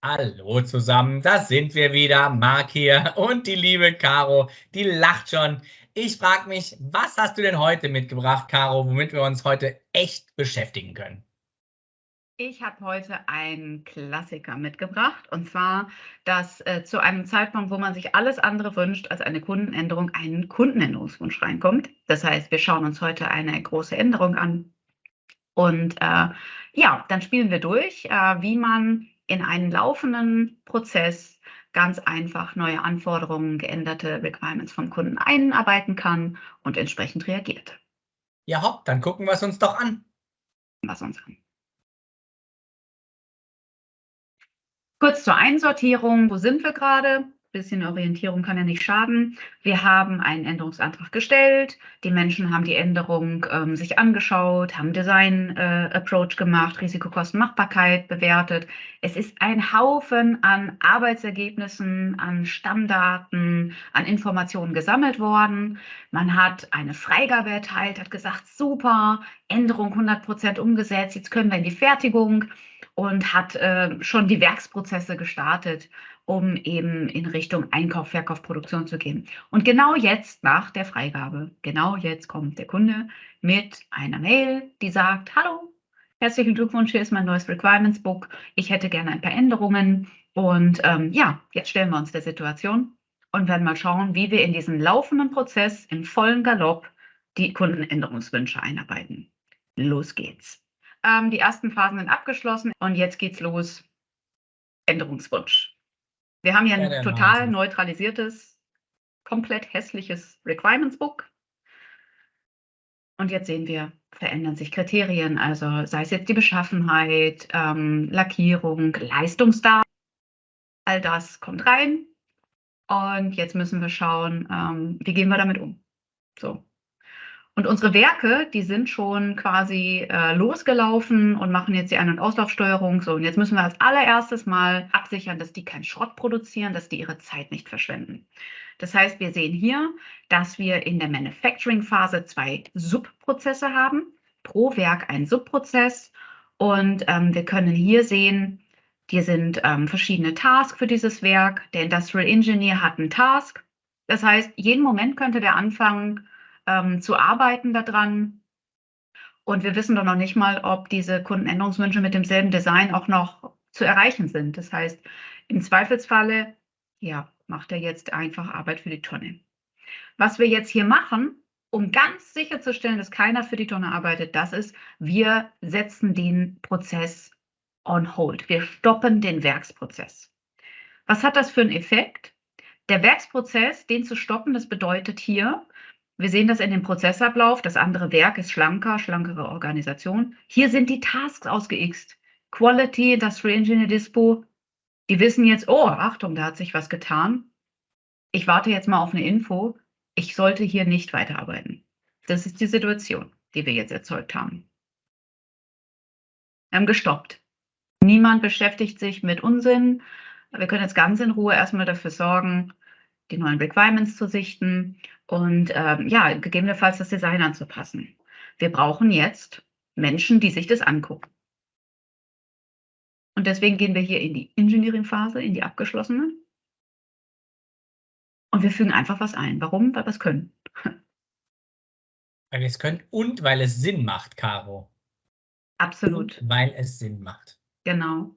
Hallo zusammen, da sind wir wieder, Marc hier und die liebe Caro, die lacht schon. Ich frage mich, was hast du denn heute mitgebracht, Caro, womit wir uns heute echt beschäftigen können? Ich habe heute einen Klassiker mitgebracht und zwar, dass äh, zu einem Zeitpunkt, wo man sich alles andere wünscht als eine Kundenänderung, ein Kundenänderungswunsch reinkommt. Das heißt, wir schauen uns heute eine große Änderung an und äh, ja, dann spielen wir durch, äh, wie man in einen laufenden Prozess ganz einfach neue Anforderungen, geänderte Requirements vom Kunden einarbeiten kann und entsprechend reagiert. Ja, hopp, dann gucken wir es uns doch an. Was uns an. Kurz zur Einsortierung. Wo sind wir gerade? Bisschen Orientierung kann ja nicht schaden. Wir haben einen Änderungsantrag gestellt. Die Menschen haben die Änderung ähm, sich angeschaut, haben Design-Approach äh, gemacht, Risikokosten-Machbarkeit bewertet. Es ist ein Haufen an Arbeitsergebnissen, an Stammdaten, an Informationen gesammelt worden. Man hat eine Freigabe erteilt, hat gesagt, super, Änderung 100 Prozent umgesetzt, jetzt können wir in die Fertigung und hat äh, schon die Werksprozesse gestartet um eben in Richtung Einkauf, Verkauf, Produktion zu gehen. Und genau jetzt nach der Freigabe, genau jetzt kommt der Kunde mit einer Mail, die sagt, hallo, herzlichen Glückwunsch, hier ist mein neues Requirements Book. Ich hätte gerne ein paar Änderungen. Und ähm, ja, jetzt stellen wir uns der Situation und werden mal schauen, wie wir in diesen laufenden Prozess im vollen Galopp die Kundenänderungswünsche einarbeiten. Los geht's. Ähm, die ersten Phasen sind abgeschlossen und jetzt geht's los. Änderungswunsch. Wir haben hier ein total Wahnsinn. neutralisiertes, komplett hässliches Requirements Book. Und jetzt sehen wir, verändern sich Kriterien, also sei es jetzt die Beschaffenheit, ähm, Lackierung, Leistungsdaten, all das kommt rein. Und jetzt müssen wir schauen, ähm, wie gehen wir damit um. So, und unsere Werke, die sind schon quasi äh, losgelaufen und machen jetzt die Ein- und Auslaufsteuerung. So, und jetzt müssen wir als allererstes mal absichern, dass die keinen Schrott produzieren, dass die ihre Zeit nicht verschwenden. Das heißt, wir sehen hier, dass wir in der Manufacturing-Phase zwei Subprozesse haben. Pro Werk ein Subprozess. Und ähm, wir können hier sehen, hier sind ähm, verschiedene Tasks für dieses Werk. Der Industrial Engineer hat einen Task. Das heißt, jeden Moment könnte der anfangen, ähm, zu arbeiten daran. Und wir wissen doch noch nicht mal, ob diese Kundenänderungswünsche mit demselben Design auch noch zu erreichen sind. Das heißt, im Zweifelsfalle, ja, macht er jetzt einfach Arbeit für die Tonne. Was wir jetzt hier machen, um ganz sicherzustellen, dass keiner für die Tonne arbeitet, das ist, wir setzen den Prozess on hold. Wir stoppen den Werksprozess. Was hat das für einen Effekt? Der Werksprozess, den zu stoppen, das bedeutet hier, wir sehen das in dem Prozessablauf. Das andere Werk ist schlanker, schlankere Organisation. Hier sind die Tasks ausgeixt. Quality, Industrial Engineer Dispo. Die wissen jetzt, oh, Achtung, da hat sich was getan. Ich warte jetzt mal auf eine Info. Ich sollte hier nicht weiterarbeiten. Das ist die Situation, die wir jetzt erzeugt haben. Wir haben gestoppt. Niemand beschäftigt sich mit Unsinn. Wir können jetzt ganz in Ruhe erstmal dafür sorgen, die neuen Requirements zu sichten und ähm, ja, gegebenenfalls das Design anzupassen. Wir brauchen jetzt Menschen, die sich das angucken. Und deswegen gehen wir hier in die Engineering-Phase, in die abgeschlossene. Und wir fügen einfach was ein. Warum? Weil wir es können. Weil wir es können und weil es Sinn macht, Caro. Absolut. Und weil es Sinn macht. Genau.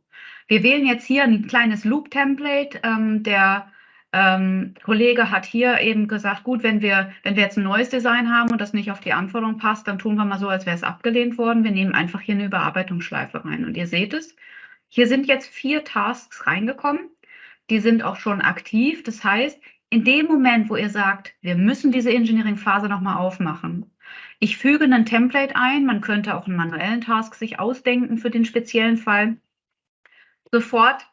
Wir wählen jetzt hier ein kleines Loop-Template. Ähm, der ähm, Kollege hat hier eben gesagt, gut, wenn wir, wenn wir jetzt ein neues Design haben und das nicht auf die Anforderung passt, dann tun wir mal so, als wäre es abgelehnt worden. Wir nehmen einfach hier eine Überarbeitungsschleife rein. Und ihr seht es, hier sind jetzt vier Tasks reingekommen. Die sind auch schon aktiv. Das heißt, in dem Moment, wo ihr sagt, wir müssen diese Engineering-Phase nochmal aufmachen, ich füge ein Template ein, man könnte auch einen manuellen Task sich ausdenken für den speziellen Fall. Sofort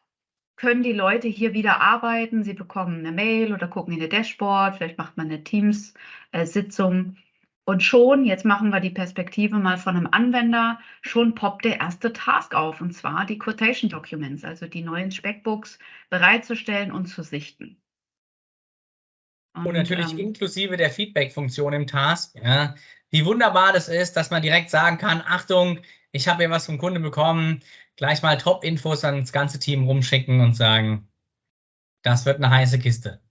können die Leute hier wieder arbeiten. Sie bekommen eine Mail oder gucken in ihr Dashboard, vielleicht macht man eine Teams-Sitzung. Und schon, jetzt machen wir die Perspektive mal von einem Anwender, schon poppt der erste Task auf, und zwar die Quotation Documents, also die neuen Speckbooks bereitzustellen und zu sichten. Und, und natürlich ähm, inklusive der Feedback-Funktion im Task. Ja, wie wunderbar das ist, dass man direkt sagen kann, Achtung, ich habe hier was vom Kunde bekommen, gleich mal Top-Infos ans ganze Team rumschicken und sagen, das wird eine heiße Kiste.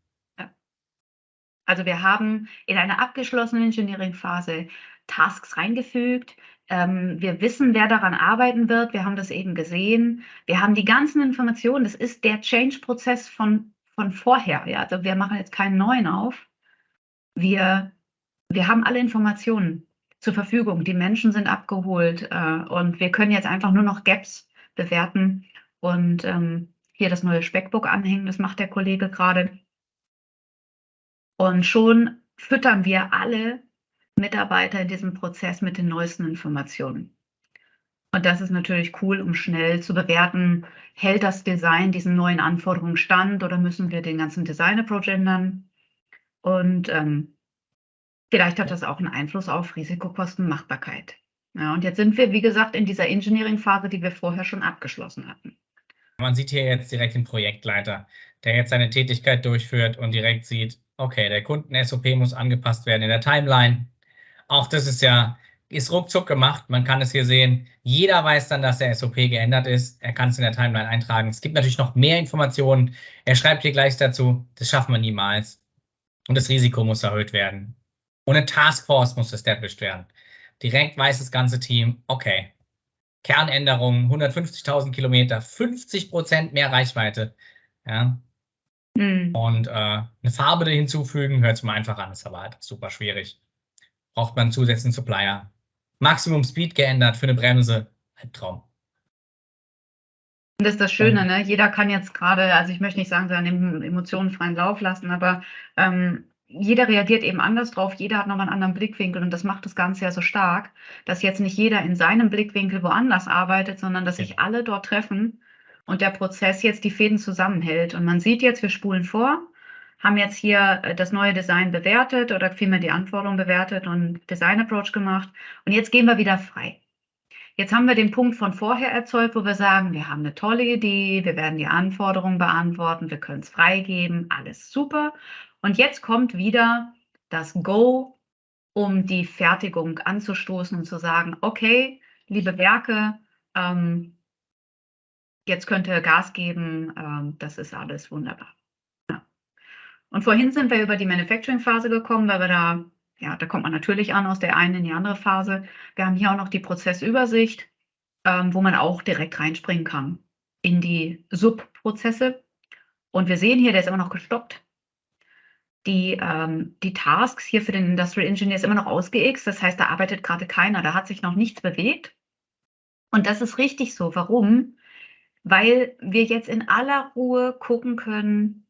Also wir haben in einer abgeschlossenen Engineering-Phase Tasks reingefügt. Ähm, wir wissen, wer daran arbeiten wird. Wir haben das eben gesehen. Wir haben die ganzen Informationen. Das ist der Change-Prozess von, von vorher. Ja? Also wir machen jetzt keinen neuen auf. Wir, wir haben alle Informationen zur Verfügung. Die Menschen sind abgeholt äh, und wir können jetzt einfach nur noch Gaps bewerten und ähm, hier das neue Speckbook anhängen. Das macht der Kollege gerade. Und schon füttern wir alle Mitarbeiter in diesem Prozess mit den neuesten Informationen. Und das ist natürlich cool, um schnell zu bewerten, hält das Design diesen neuen Anforderungen stand oder müssen wir den ganzen Design-Approach ändern? Und ähm, vielleicht hat das auch einen Einfluss auf Risikokosten, Machbarkeit. Ja, und jetzt sind wir, wie gesagt, in dieser Engineering-Phase, die wir vorher schon abgeschlossen hatten. Man sieht hier jetzt direkt den Projektleiter, der jetzt seine Tätigkeit durchführt und direkt sieht, okay, der Kunden-SOP muss angepasst werden in der Timeline. Auch das ist ja, ist ruckzuck gemacht. Man kann es hier sehen. Jeder weiß dann, dass der SOP geändert ist. Er kann es in der Timeline eintragen. Es gibt natürlich noch mehr Informationen. Er schreibt hier gleich dazu. Das schaffen wir niemals. Und das Risiko muss erhöht werden. Und eine Taskforce muss established werden. Direkt weiß das ganze Team, okay, Kernänderungen, 150.000 Kilometer, 50 Prozent mehr Reichweite. Ja, Mhm. Und äh, eine Farbe hinzufügen, hört sich mal einfach an, ist aber halt super schwierig. Braucht man zusätzlichen Supplier. Maximum Speed geändert für eine Bremse, Albtraum. Das ist das Schöne, ne? Jeder kann jetzt gerade, also ich möchte nicht sagen, seinen Emotionen freien Lauf lassen, aber ähm, jeder reagiert eben anders drauf, jeder hat nochmal einen anderen Blickwinkel und das macht das Ganze ja so stark, dass jetzt nicht jeder in seinem Blickwinkel woanders arbeitet, sondern dass sich alle dort treffen und der Prozess jetzt die Fäden zusammenhält. Und man sieht jetzt, wir spulen vor, haben jetzt hier äh, das neue Design bewertet oder vielmehr die Anforderungen bewertet und Design Approach gemacht. Und jetzt gehen wir wieder frei. Jetzt haben wir den Punkt von vorher erzeugt, wo wir sagen, wir haben eine tolle Idee, wir werden die Anforderungen beantworten, wir können es freigeben, alles super. Und jetzt kommt wieder das Go, um die Fertigung anzustoßen und zu sagen, okay, liebe Werke, ähm, jetzt könnt ihr Gas geben, ähm, das ist alles wunderbar. Ja. Und vorhin sind wir über die Manufacturing-Phase gekommen, weil wir da, ja, da kommt man natürlich an aus der einen in die andere Phase. Wir haben hier auch noch die Prozessübersicht, ähm, wo man auch direkt reinspringen kann in die Subprozesse. Und wir sehen hier, der ist immer noch gestoppt. Die, ähm, die Tasks hier für den Industrial Engineer ist immer noch ausgeixt. Das heißt, da arbeitet gerade keiner, da hat sich noch nichts bewegt. Und das ist richtig so. Warum? weil wir jetzt in aller Ruhe gucken können,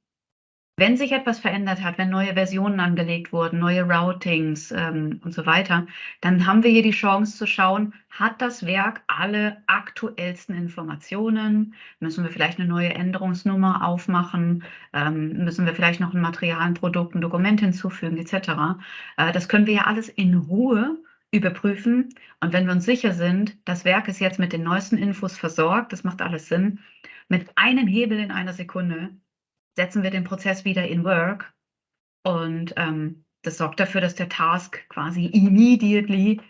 wenn sich etwas verändert hat, wenn neue Versionen angelegt wurden, neue Routings ähm, und so weiter, dann haben wir hier die Chance zu schauen, hat das Werk alle aktuellsten Informationen? Müssen wir vielleicht eine neue Änderungsnummer aufmachen? Ähm, müssen wir vielleicht noch ein Material, ein Produkt, ein Dokument hinzufügen, etc.? Äh, das können wir ja alles in Ruhe überprüfen. Und wenn wir uns sicher sind, das Werk ist jetzt mit den neuesten Infos versorgt, das macht alles Sinn, mit einem Hebel in einer Sekunde setzen wir den Prozess wieder in Work. Und ähm, das sorgt dafür, dass der Task quasi immediately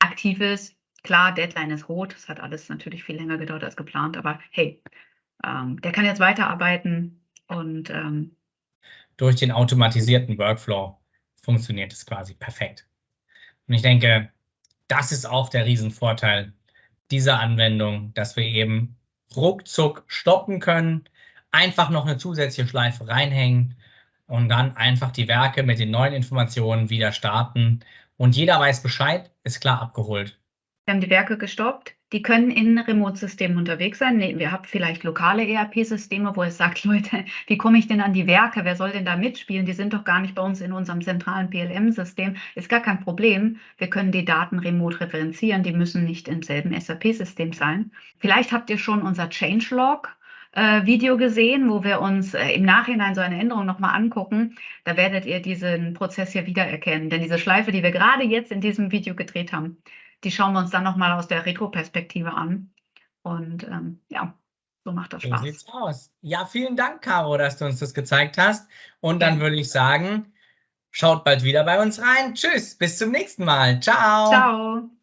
aktiv ist. Klar, Deadline ist rot. Das hat alles natürlich viel länger gedauert als geplant. Aber hey, ähm, der kann jetzt weiterarbeiten und ähm, durch den automatisierten Workflow funktioniert es quasi perfekt. Und ich denke, das ist auch der Riesenvorteil dieser Anwendung, dass wir eben ruckzuck stoppen können, einfach noch eine zusätzliche Schleife reinhängen und dann einfach die Werke mit den neuen Informationen wieder starten. Und jeder weiß Bescheid, ist klar abgeholt. Wir haben die Werke gestoppt, die können in Remote-Systemen unterwegs sein. Wir haben vielleicht lokale ERP-Systeme, wo es sagt, Leute, wie komme ich denn an die Werke? Wer soll denn da mitspielen? Die sind doch gar nicht bei uns in unserem zentralen PLM-System. Ist gar kein Problem. Wir können die Daten remote referenzieren. Die müssen nicht im selben SAP-System sein. Vielleicht habt ihr schon unser Changelog äh, Video gesehen, wo wir uns äh, im Nachhinein so eine Änderung nochmal angucken. Da werdet ihr diesen Prozess hier wiedererkennen. Denn diese Schleife, die wir gerade jetzt in diesem Video gedreht haben, die schauen wir uns dann nochmal aus der Retro-Perspektive an. Und ähm, ja, so macht das Spaß. So sieht's aus. Ja, vielen Dank, Caro, dass du uns das gezeigt hast. Und dann ja. würde ich sagen, Schaut bald wieder bei uns rein. Tschüss, bis zum nächsten Mal. Ciao. Ciao.